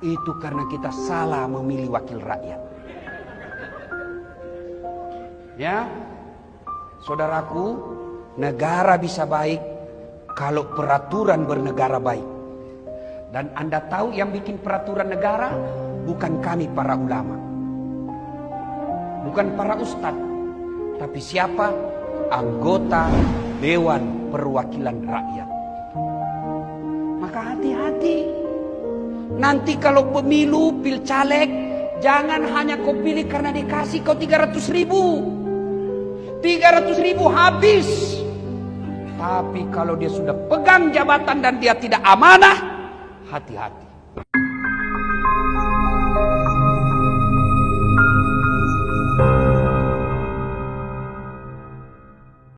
Itu karena kita salah memilih wakil rakyat. Ya, saudaraku, negara bisa baik kalau peraturan bernegara baik. Dan Anda tahu yang bikin peraturan negara bukan kami para ulama. Bukan para ustadz. Tapi siapa? Anggota Dewan Perwakilan Rakyat. Nanti kalau pemilu, pil caleg, jangan hanya kau pilih karena dikasih kau 300 ribu. 300 ribu habis. Tapi kalau dia sudah pegang jabatan dan dia tidak amanah, hati-hati.